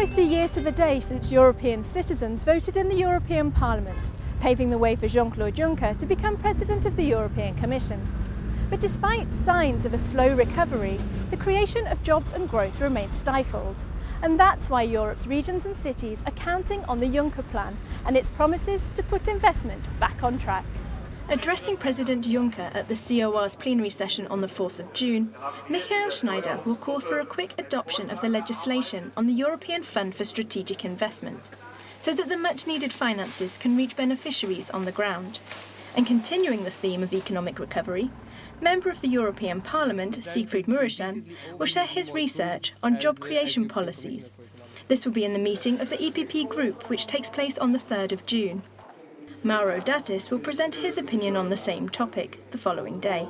almost a year to the day since European citizens voted in the European Parliament, paving the way for Jean-Claude Juncker to become President of the European Commission. But despite signs of a slow recovery, the creation of jobs and growth remains stifled. And that's why Europe's regions and cities are counting on the Juncker Plan and its promises to put investment back on track. Addressing President Juncker at the COR's plenary session on the 4th of June, Michael Schneider will call for a quick adoption of the legislation on the European Fund for Strategic Investment, so that the much-needed finances can reach beneficiaries on the ground. And continuing the theme of economic recovery, Member of the European Parliament, Siegfried Mureşan, will share his research on job creation policies. This will be in the meeting of the EPP group, which takes place on the 3rd of June. Mauro D'Attis will present his opinion on the same topic the following day.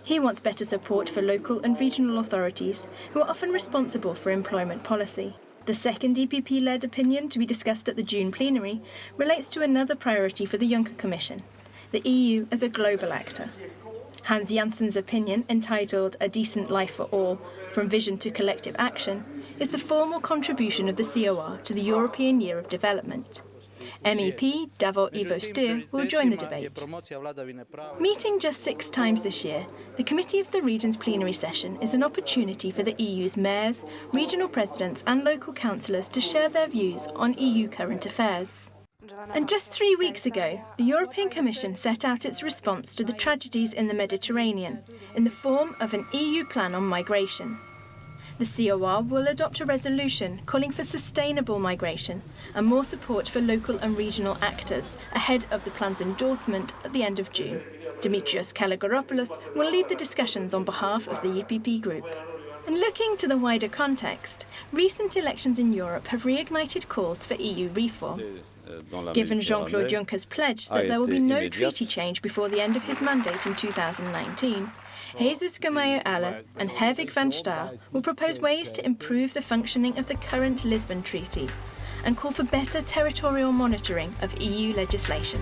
He wants better support for local and regional authorities who are often responsible for employment policy. The second EPP-led opinion to be discussed at the June plenary relates to another priority for the Juncker Commission, the EU as a global actor. Hans Janssen's opinion, entitled A Decent Life for All, From Vision to Collective Action, is the formal contribution of the COR to the European Year of Development. MEP Davor Ivo Stier will join the debate. Meeting just six times this year, the Committee of the Regions plenary session is an opportunity for the EU's mayors, regional presidents and local councillors to share their views on EU current affairs. And just three weeks ago, the European Commission set out its response to the tragedies in the Mediterranean in the form of an EU plan on migration. The COR will adopt a resolution calling for sustainable migration and more support for local and regional actors ahead of the plan's endorsement at the end of June. Dimitrios Kalogeropoulos will lead the discussions on behalf of the EPP group. And looking to the wider context, recent elections in Europe have reignited calls for EU reform. Given Jean-Claude Juncker's pledge that there will be no treaty change before the end of his mandate in 2019, Jesus Gamallo Aller and Herwig van Staa will propose ways to improve the functioning of the current Lisbon Treaty and call for better territorial monitoring of EU legislation.